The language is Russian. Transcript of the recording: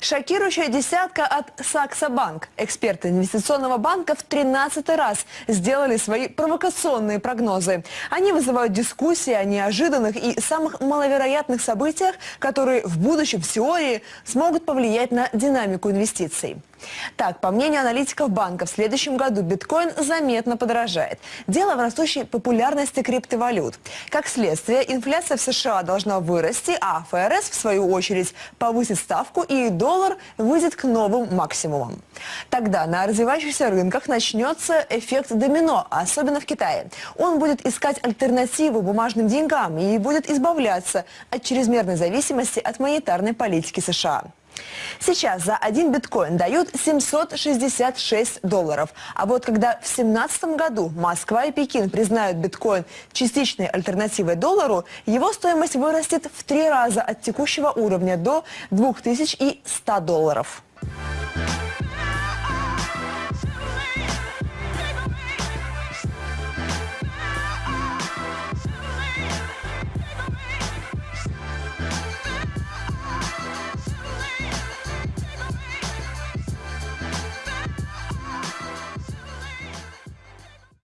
Шокирующая десятка от Сакса Банк. Эксперты инвестиционного банка в 13 раз сделали свои провокационные прогнозы. Они вызывают дискуссии о неожиданных и самых маловероятных событиях, которые в будущем в теории смогут повлиять на динамику инвестиций. Так, по мнению аналитиков банка, в следующем году биткоин заметно подорожает. Дело в растущей популярности криптовалют. Как следствие, инфляция в США должна вырасти, а ФРС, в свою очередь, повысит ставку и доллар выйдет к новым максимумам. Тогда на развивающихся рынках начнется эффект домино, особенно в Китае. Он будет искать альтернативу бумажным деньгам и будет избавляться от чрезмерной зависимости от монетарной политики США. Сейчас за один биткоин дают 766 долларов. А вот когда в 2017 году Москва и Пекин признают биткоин частичной альтернативой доллару, его стоимость вырастет в три раза от текущего уровня до 2100 долларов.